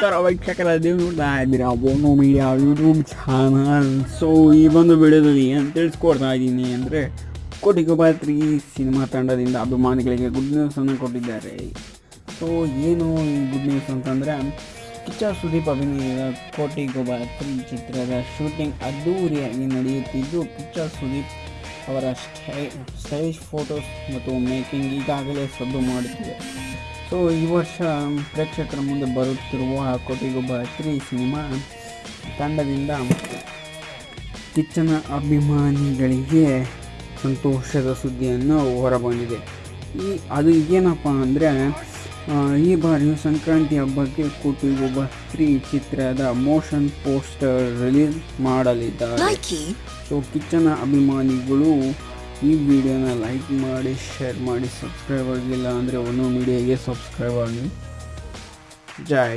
ನಮಸ್ಕಾರ ವೀಕ್ಷಕರ ನೀವು ನೋಡ್ತಾ ಇದ್ದೀರಾ Bono Media YouTube channel so ಈ ಒಂದು ವಿಡಿಯೋದಲ್ಲಿ ಏನು ತಿಳಿಸ್ಕೊಡ್ತಾ ಇದ್ದೀನಿ ಅಂದರೆ ಕೋಟಿಗೊಬ್ಬ ತ್ರೀ ಸಿನಿಮಾ ತಂಡದಿಂದ ಅಭಿಮಾನಿಗಳಿಗೆ ಗುಡ್ ನ್ಯೂಸನ್ನು ಕೊಟ್ಟಿದ್ದಾರೆ. ಸೊ ಏನು ಈ ಗುಡ್ ನ್ಯೂಸ್ ಅಂತಂದರೆ, ಕಿಚ್ಚ ಸುದೀಪ್ ಅಭಿನಯದ ಕೋಟಿಗೊಬ್ಬ ತ್ರೀ ಚಿತ್ರದ ಶೂಟಿಂಗ್ ಅದ್ದೂರಿಯಾಗಿ ನಡೆಯುತ್ತಿದ್ದು, ಕಿಚ್ಚ ಸುದೀಪ್ ಅವರ ಸ್ಟೈ ಸ್ಟೈಲಿಶ್ ಫೋಟೋಸ್ ಮತ್ತು ಮೇಕಿಂಗ್ ಈಗಾಗಲೇ ಸದ್ದು ಮಾಡುತ್ತಿದೆ ಸೊ ಈ ವರ್ಷ ಪ್ರೇಕ್ಷಕರ ಮುಂದೆ ಬರುತ್ತಿರುವ ಕೋಟಿಗೊಬ್ಬ ತ್ರೀ ಸಿನಿಮಾ ತಂಡದಿಂದ ಕಿಚ್ಚನ ಅಭಿಮಾನಿಗಳಿಗೆ ಸಂತೋಷದ ಸುದ್ದಿಯನ್ನು ಹೊರಬಂದಿದೆ ಈ ಅದು ಏನಪ್ಪ ಅಂದರೆ ಈ ಬಾರಿಯು ಸಂಕ್ರಾಂತಿ ಹಬ್ಬಕ್ಕೆ ಕೋಟಿಗೊಬ್ಬ ಸ್ತ್ರೀ ಚಿತ್ರದ ಮೋಷನ್ ಪೋಸ್ಟರ್ ರಿಲೀಸ್ ಮಾಡಲಿದ್ದಾರೆ. ಸೊ ಕಿಚ್ಚನ ಅಭಿಮಾನಿಗಳು ಈ ವಿಡಿಯೋನ ಲೈಕ್ ಮಾಡಿ ಶೇರ್ ಮಾಡಿ ಸಬ್ಸ್ಕ್ರೈಬ್ ಆಗಿಲ್ಲ ಅಂದರೆ ಒಂದು ಮೀಡಿಯಾಗೆ ಸಬ್ಸ್ಕ್ರೈಬ್ ಆಗಿ ಜೈ